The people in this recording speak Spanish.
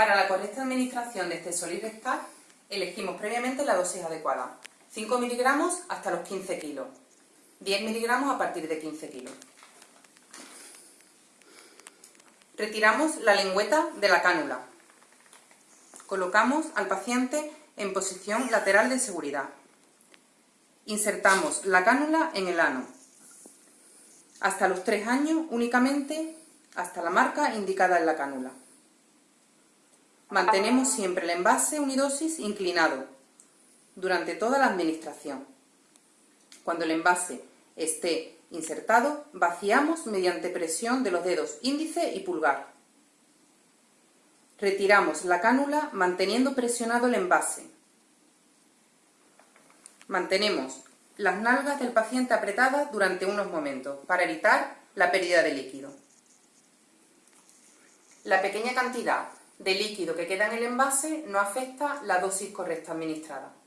Para la correcta administración de este rectal, elegimos previamente la dosis adecuada. 5 miligramos hasta los 15 kilos. 10 miligramos a partir de 15 kilos. Retiramos la lengüeta de la cánula. Colocamos al paciente en posición lateral de seguridad. Insertamos la cánula en el ano. Hasta los 3 años únicamente hasta la marca indicada en la cánula. Mantenemos siempre el envase unidosis inclinado durante toda la administración. Cuando el envase esté insertado, vaciamos mediante presión de los dedos índice y pulgar. Retiramos la cánula manteniendo presionado el envase. Mantenemos las nalgas del paciente apretadas durante unos momentos para evitar la pérdida de líquido. La pequeña cantidad de líquido que queda en el envase no afecta la dosis correcta administrada.